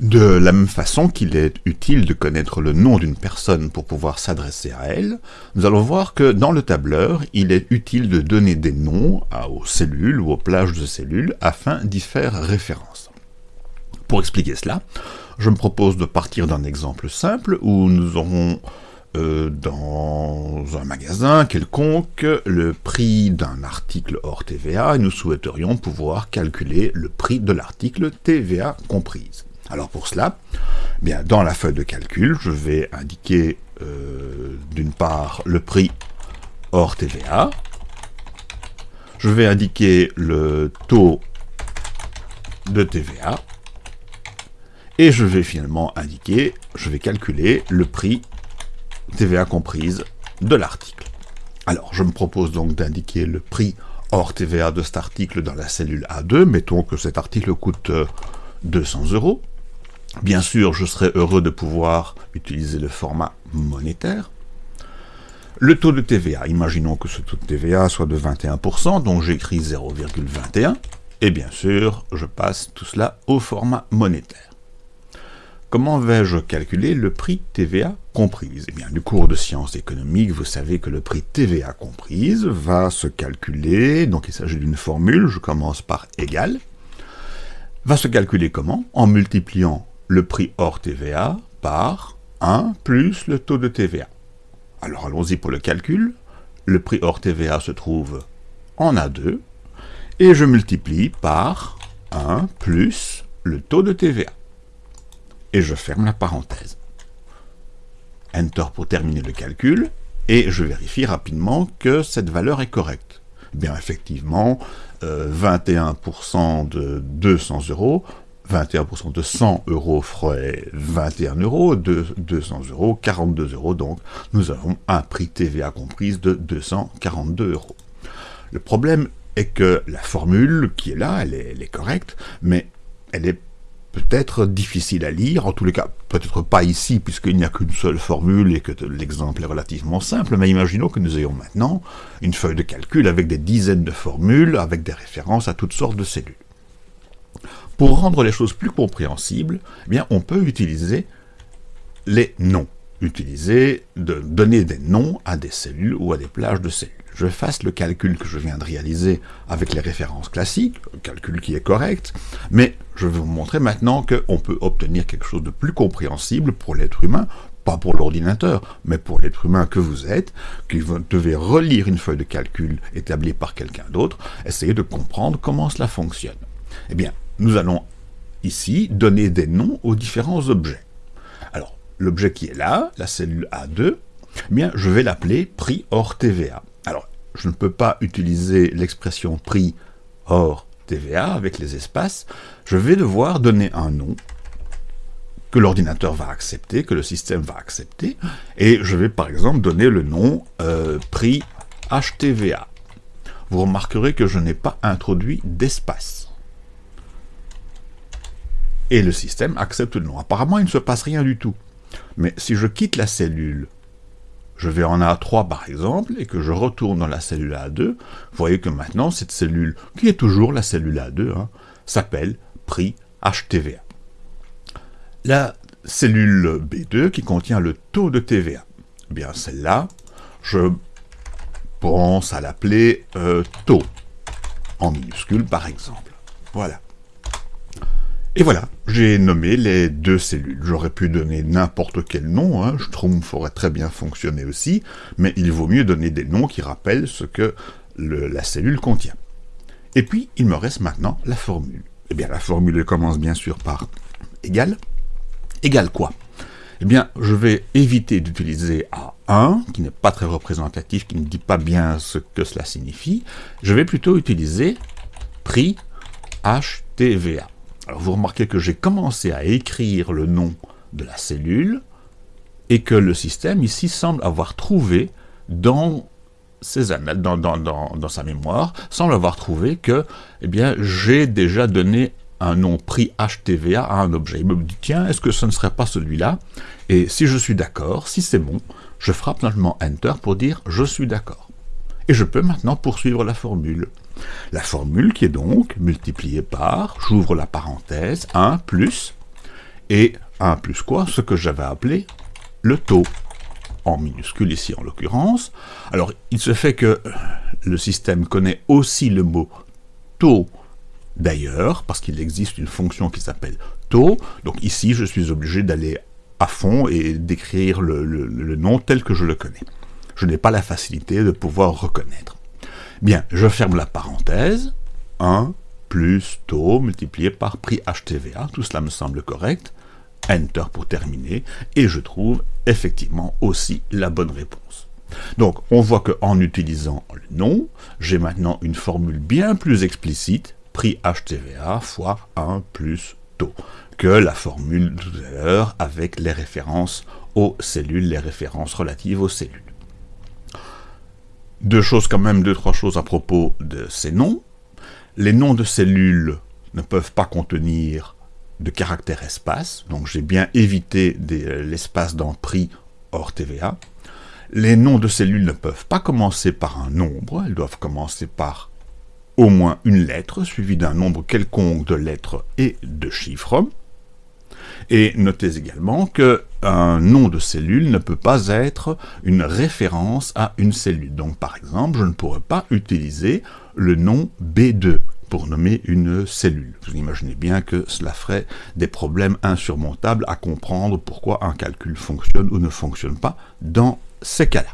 De la même façon qu'il est utile de connaître le nom d'une personne pour pouvoir s'adresser à elle, nous allons voir que dans le tableur, il est utile de donner des noms aux cellules ou aux plages de cellules afin d'y faire référence. Pour expliquer cela, je me propose de partir d'un exemple simple où nous aurons euh, dans un magasin quelconque le prix d'un article hors TVA et nous souhaiterions pouvoir calculer le prix de l'article TVA comprise. Alors pour cela, eh bien dans la feuille de calcul, je vais indiquer euh, d'une part le prix hors TVA, je vais indiquer le taux de TVA, et je vais finalement indiquer, je vais calculer le prix TVA comprise de l'article. Alors, je me propose donc d'indiquer le prix hors TVA de cet article dans la cellule A2. Mettons que cet article coûte 200 euh, euros. Bien sûr, je serais heureux de pouvoir utiliser le format monétaire. Le taux de TVA, imaginons que ce taux de TVA soit de 21%, donc j'écris 0,21, et bien sûr, je passe tout cela au format monétaire. Comment vais-je calculer le prix TVA comprise? Eh bien, du cours de sciences économiques, vous savez que le prix TVA comprise va se calculer, donc il s'agit d'une formule, je commence par égal, va se calculer comment? En multipliant le prix hors TVA par 1 plus le taux de TVA. Alors allons-y pour le calcul. Le prix hors TVA se trouve en A2, et je multiplie par 1 plus le taux de TVA. Et je ferme la parenthèse. Enter pour terminer le calcul, et je vérifie rapidement que cette valeur est correcte. Bien effectivement, 21% euh, de 200 euros 21% de 100 euros ferait 21 euros, de 200 euros, 42 euros, donc nous avons un prix TVA comprise de 242 euros. Le problème est que la formule qui est là, elle est, elle est correcte, mais elle est peut-être difficile à lire, en tous les cas, peut-être pas ici, puisqu'il n'y a qu'une seule formule et que l'exemple est relativement simple, mais imaginons que nous ayons maintenant une feuille de calcul avec des dizaines de formules, avec des références à toutes sortes de cellules. Pour rendre les choses plus compréhensibles, eh bien, on peut utiliser les noms. Utiliser, de donner des noms à des cellules ou à des plages de cellules. Je fasse le calcul que je viens de réaliser avec les références classiques, un calcul qui est correct, mais je vais vous montrer maintenant qu'on peut obtenir quelque chose de plus compréhensible pour l'être humain, pas pour l'ordinateur, mais pour l'être humain que vous êtes, qui devez relire une feuille de calcul établie par quelqu'un d'autre, essayer de comprendre comment cela fonctionne. Eh bien, nous allons ici donner des noms aux différents objets. Alors, l'objet qui est là, la cellule A2, eh bien, je vais l'appeler prix hors TVA. Alors, je ne peux pas utiliser l'expression prix hors TVA avec les espaces, je vais devoir donner un nom que l'ordinateur va accepter, que le système va accepter, et je vais par exemple donner le nom euh, prix HTVA. Vous remarquerez que je n'ai pas introduit d'espace et le système accepte le nom. Apparemment, il ne se passe rien du tout. Mais si je quitte la cellule, je vais en A3 par exemple, et que je retourne dans la cellule A2, vous voyez que maintenant, cette cellule, qui est toujours la cellule A2, hein, s'appelle prix HTVA. La cellule B2 qui contient le taux de TVA, eh bien celle-là, je pense à l'appeler euh, taux, en minuscule par exemple. Voilà. Et voilà, j'ai nommé les deux cellules. J'aurais pu donner n'importe quel nom, hein, Schtroumpf aurait très bien fonctionné aussi, mais il vaut mieux donner des noms qui rappellent ce que la cellule contient. Et puis, il me reste maintenant la formule. Eh bien, la formule commence bien sûr par égal. Égal quoi? Eh bien, je vais éviter d'utiliser A1, qui n'est pas très représentatif, qui ne dit pas bien ce que cela signifie. Je vais plutôt utiliser prix HTVA. Alors vous remarquez que j'ai commencé à écrire le nom de la cellule et que le système ici semble avoir trouvé dans ses dans, dans, sa mémoire, semble avoir trouvé que eh j'ai déjà donné un nom pris HTVA à un objet. Il me dit, tiens, est-ce que ce ne serait pas celui-là? Et si je suis d'accord, si c'est bon, je frappe simplement Enter pour dire « je suis d'accord ». Et je peux maintenant poursuivre la formule. La formule qui est donc multipliée par, j'ouvre la parenthèse, 1 plus, et 1 plus quoi Ce que j'avais appelé le taux, en minuscule ici en l'occurrence. Alors, il se fait que le système connaît aussi le mot taux d'ailleurs, parce qu'il existe une fonction qui s'appelle taux. Donc ici, je suis obligé d'aller à fond et d'écrire le, nom tel que je le connais. Je n'ai pas la facilité de pouvoir reconnaître. Bien, je ferme la parenthèse. 1 plus taux multiplié par prix HTVA, tout cela me semble correct. Enter pour terminer, et je trouve effectivement aussi la bonne réponse. Donc, on voit qu'en utilisant le nom, j'ai maintenant une formule bien plus explicite, prix HTVA fois 1 plus taux, que la formule de tout à l'heure avec les références aux cellules, les références relatives aux cellules. Deux choses quand même, deux, trois choses à propos de ces noms. Les noms de cellules ne peuvent pas contenir de caractère espace, donc j'ai bien évité l'espace dans prix hors TVA. Les noms de cellules ne peuvent pas commencer par un nombre, elles doivent commencer par au moins une lettre, suivie d'un nombre quelconque de lettres et de chiffres. Et notez également qu'un nom de cellule ne peut pas être une référence à une cellule. Donc par exemple, je ne pourrais pas utiliser le nom B2 pour nommer une cellule. Vous imaginez bien que cela ferait des problèmes insurmontables à comprendre pourquoi un calcul fonctionne ou ne fonctionne pas dans ces cas-là.